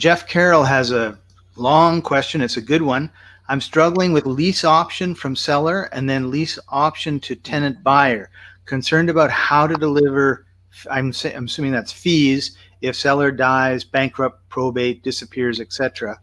Jeff Carroll has a long question. It's a good one. I'm struggling with lease option from seller and then lease option to tenant buyer. Concerned about how to deliver, I'm, I'm assuming that's fees, if seller dies, bankrupt, probate, disappears, etc.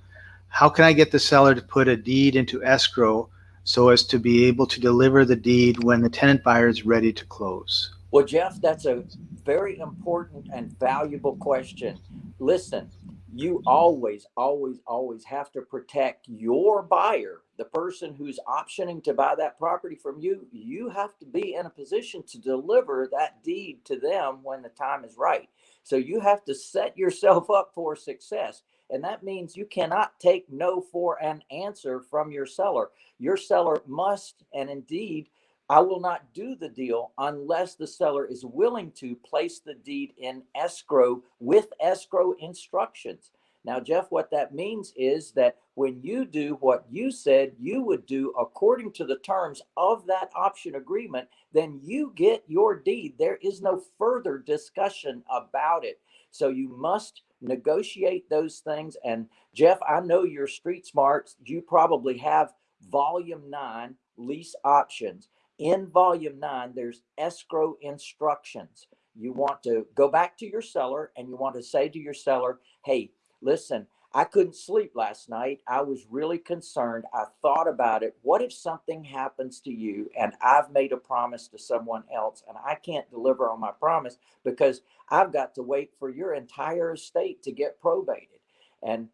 How can I get the seller to put a deed into escrow so as to be able to deliver the deed when the tenant buyer is ready to close? Well, Jeff, that's a very important and valuable question. Listen, you mm-hmm. always, always, always have to protect your buyer, the person who's optioning to buy that property from you. You have to be in a position to deliver that deed to them when the time is right. So you have to set yourself up for success. And that means you cannot take no for an answer from your seller. Your seller must, and indeed, I will not do the deal unless the seller is willing to place the deed in escrow with escrow instructions. Now, Jeff, what that means is that when you do what you said you would do according to the terms of that option agreement, then you get your deed. There is no further discussion about it. So you must negotiate those things. And Jeff, I know you're street smart. You probably have volume nine lease options in volume nine, there's escrow instructions. You want to go back to your seller and you want to say to your seller, hey, listen, I couldn't sleep last night. I was really concerned. I thought about it. What if something happens to you and I've made a promise to someone else and I can't deliver on my promise because I've got to wait for your entire estate to get probated? And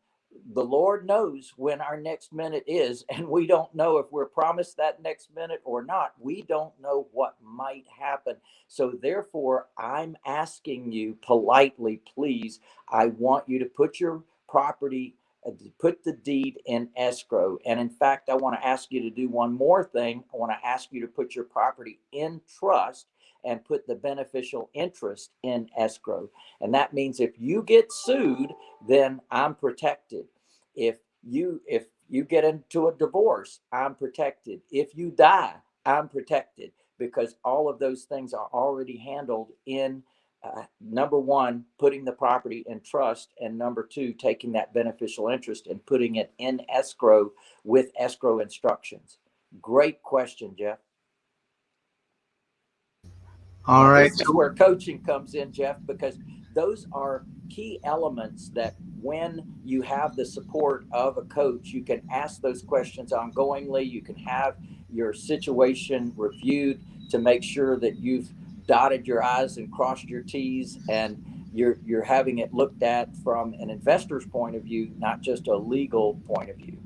the Lord knows when our next minute is, and we don't know if we're promised that next minute or not. We don't know what might happen. So, therefore, I'm asking you politely, please, I want you to put your property, uh, put the deed in escrow. And in fact, I want to ask you to do one more thing. I want to ask you to put your property in trust and put the beneficial interest in escrow. And that means if you get sued, then I'm protected. If you if you get into a divorce, I'm protected. If you die, I'm protected because all of those things are already handled in uh, number one, putting the property in trust, and number two, taking that beneficial interest and putting it in escrow with escrow instructions. Great question, Jeff. All right. This is where coaching comes in, Jeff, because those are key elements that when you have the support of a coach, you can ask those questions ongoingly. You can have your situation reviewed to make sure that you've dotted your I's and crossed your T's and you're, you're having it looked at from an investor's point of view, not just a legal point of view.